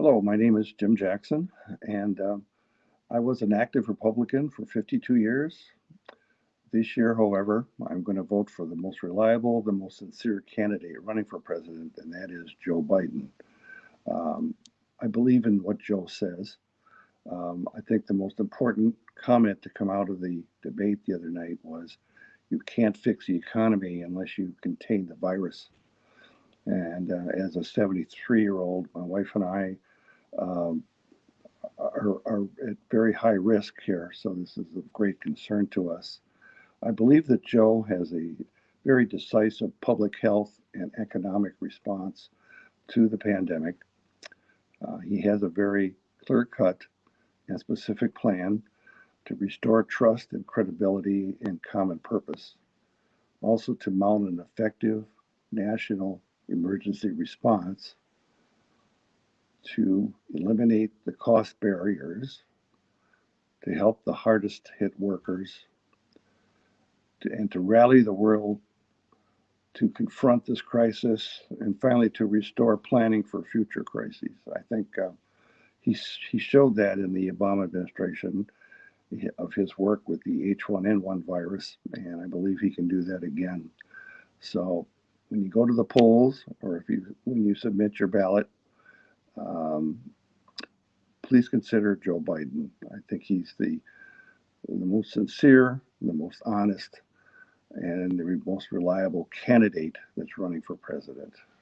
Hello, my name is Jim Jackson, and um, I was an active Republican for 52 years. This year, however, I'm going to vote for the most reliable, the most sincere candidate running for president, and that is Joe Biden. Um, I believe in what Joe says. Um, I think the most important comment to come out of the debate the other night was you can't fix the economy unless you contain the virus. And uh, as a 73 year old, my wife and I um, are, are at very high risk here. So this is of great concern to us. I believe that Joe has a very decisive public health and economic response to the pandemic. Uh, he has a very clear cut and specific plan to restore trust and credibility and common purpose. Also, to mount an effective national emergency response to eliminate the cost barriers, to help the hardest hit workers, to, and to rally the world to confront this crisis, and finally to restore planning for future crises. I think uh, he, he showed that in the Obama administration of his work with the H1N1 virus, and I believe he can do that again. So when you go to the polls, or if you when you submit your ballot, um, please consider Joe Biden. I think he's the the most sincere, the most honest, and the most reliable candidate that's running for president.